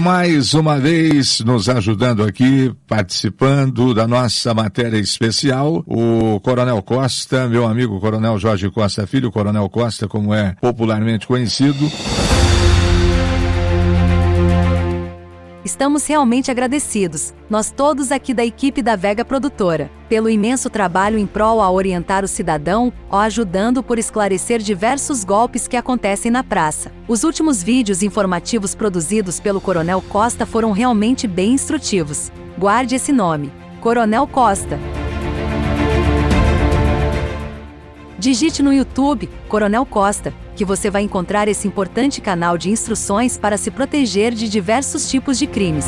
mais uma vez nos ajudando aqui, participando da nossa matéria especial, o Coronel Costa, meu amigo Coronel Jorge Costa Filho, Coronel Costa, como é popularmente conhecido. Estamos realmente agradecidos, nós todos aqui da equipe da Vega Produtora, pelo imenso trabalho em prol a orientar o cidadão, ou ajudando por esclarecer diversos golpes que acontecem na praça. Os últimos vídeos informativos produzidos pelo Coronel Costa foram realmente bem instrutivos. Guarde esse nome: Coronel Costa. Digite no YouTube Coronel Costa, que você vai encontrar esse importante canal de instruções para se proteger de diversos tipos de crimes.